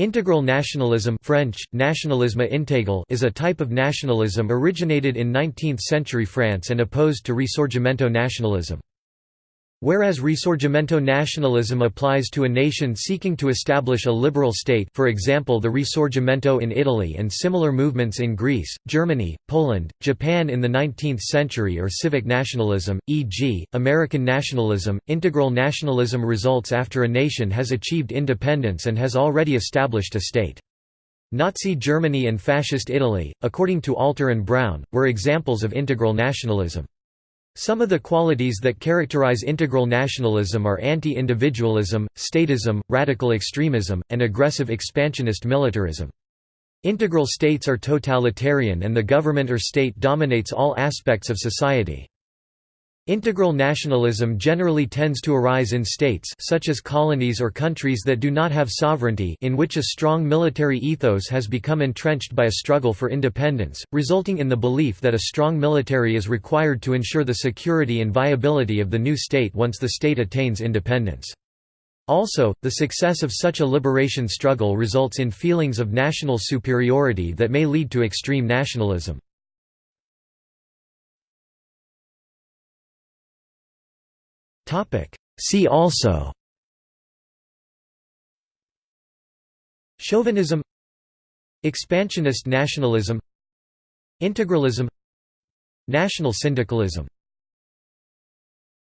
Integral nationalism French, nationalisme intégral is a type of nationalism originated in 19th-century France and opposed to Risorgimento nationalism. Whereas Risorgimento nationalism applies to a nation seeking to establish a liberal state for example the Risorgimento in Italy and similar movements in Greece, Germany, Poland, Japan in the 19th century or civic nationalism, e.g., American nationalism, integral nationalism results after a nation has achieved independence and has already established a state. Nazi Germany and Fascist Italy, according to Alter and Brown, were examples of integral nationalism. Some of the qualities that characterize integral nationalism are anti-individualism, statism, radical extremism, and aggressive expansionist militarism. Integral states are totalitarian and the government or state dominates all aspects of society. Integral nationalism generally tends to arise in states such as colonies or countries that do not have sovereignty in which a strong military ethos has become entrenched by a struggle for independence, resulting in the belief that a strong military is required to ensure the security and viability of the new state once the state attains independence. Also, the success of such a liberation struggle results in feelings of national superiority that may lead to extreme nationalism. See also. Chauvinism. Expansionist nationalism. Integralism. National syndicalism